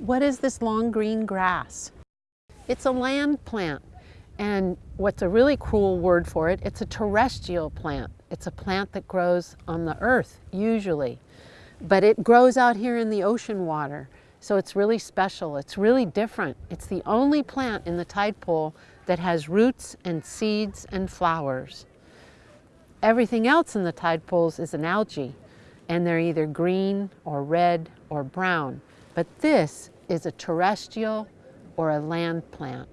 What is this long green grass? It's a land plant. And what's a really cool word for it, it's a terrestrial plant. It's a plant that grows on the earth, usually. But it grows out here in the ocean water. So it's really special. It's really different. It's the only plant in the tide pool that has roots and seeds and flowers. Everything else in the tide pools is an algae, and they're either green or red or brown. But this is a terrestrial or a land plant.